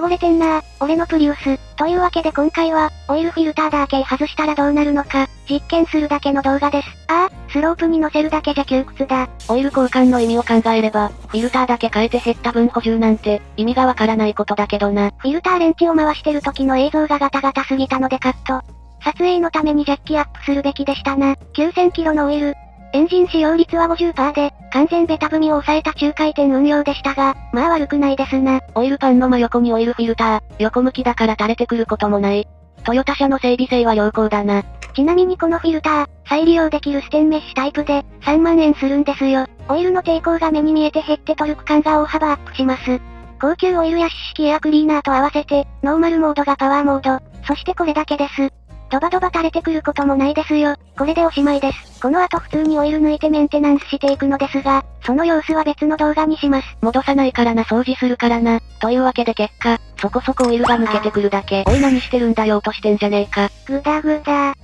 汚れてんな俺のプリウス。というわけで今回は、オイルフィルターだけ外したらどうなるのか、実験するだけの動画です。ああ、スロープに乗せるだけじゃ窮屈だ。オイル交換の意味を考えれば、フィルターだけ変えて減った分補充なんて、意味がわからないことだけどな。フィルターレンチを回してる時の映像がガタガタすぎたのでカット。撮影のためにジャッキアップするべきでしたな。9000キロのオイル。エンジン使用率は50%で、完全ベタ踏みを抑えた中回転運用でしたが、まあ悪くないですな。オイルパンの真横にオイルフィルター、横向きだから垂れてくることもない。トヨタ車の整備性は良好だな。ちなみにこのフィルター、再利用できるステンメッシュタイプで、3万円するんですよ。オイルの抵抗が目に見えて減ってトルク感が大幅アップします。高級オイルや湿式エアクリーナーと合わせて、ノーマルモードがパワーモード、そしてこれだけです。ドバドバ垂れてくることもないですよ。これでおしまいです。この後普通にオイル抜いてメンテナンスしていくのですが、その様子は別の動画にします。戻さないからな掃除するからな。というわけで結果、そこそこオイルが抜けてくるだけ。おい何してるんだよ落としてんじゃねえか。ぐだぐだ。